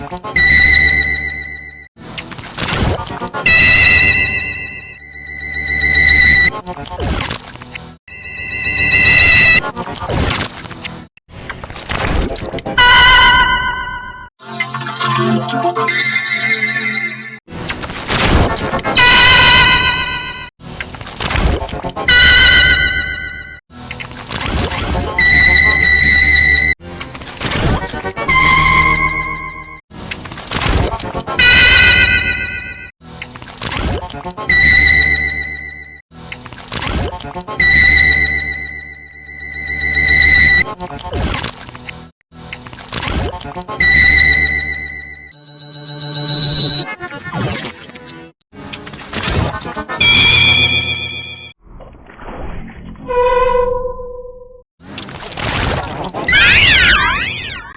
あ you